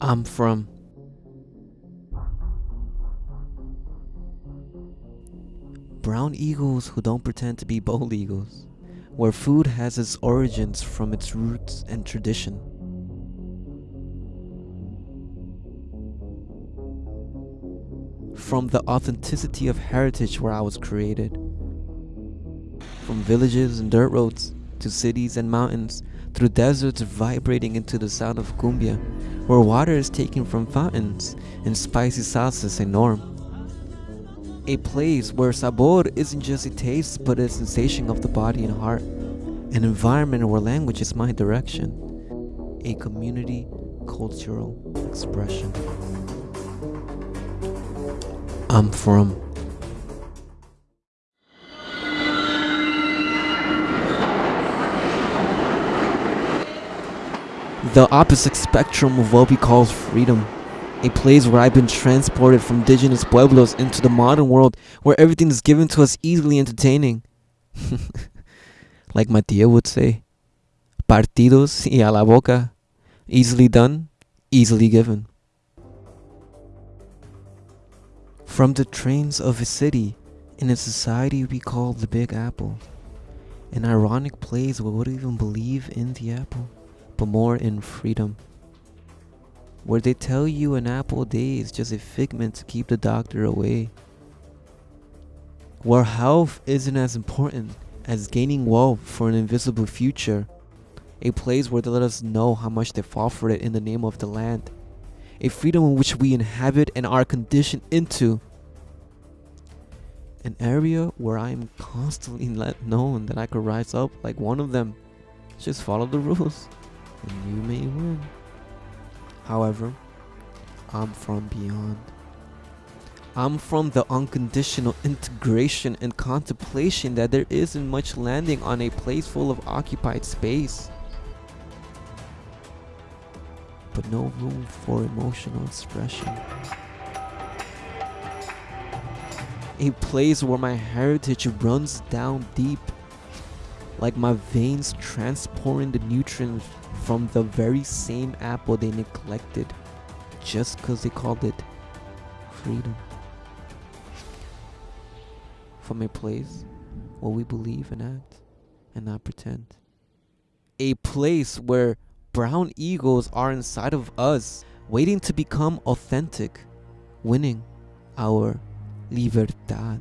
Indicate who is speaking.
Speaker 1: I'm from. Brown eagles who don't pretend to be bald eagles, where food has its origins from its roots and tradition. From the authenticity of heritage where I was created. From villages and dirt roads to cities and mountains, through deserts vibrating into the sound of cumbia, where water is taken from fountains and spicy salsas a norm. A place where sabor isn't just a taste but a sensation of the body and heart. An environment where language is my direction. A community cultural expression. I'm from. The opposite spectrum of what we call freedom. A place where I've been transported from indigenous pueblos into the modern world where everything is given to us easily entertaining. like my tia would say, partidos y a la boca. Easily done, easily given. From the trains of a city in a society we call the Big Apple. An ironic place where we would even believe in the apple, but more in freedom. Where they tell you an apple a day is just a figment to keep the doctor away. Where health isn't as important as gaining wealth for an invisible future. A place where they let us know how much they fought for it in the name of the land. A freedom in which we inhabit and are conditioned into an area where I am constantly let known that I could rise up like one of them. Just follow the rules, and you may win. However, I'm from beyond. I'm from the unconditional integration and contemplation that there isn't much landing on a place full of occupied space. But no room for emotional expression a place where my heritage runs down deep, like my veins transporting the nutrients from the very same apple they neglected just because they called it freedom. From a place where we believe and act and not pretend. A place where brown eagles are inside of us, waiting to become authentic, winning our libertad.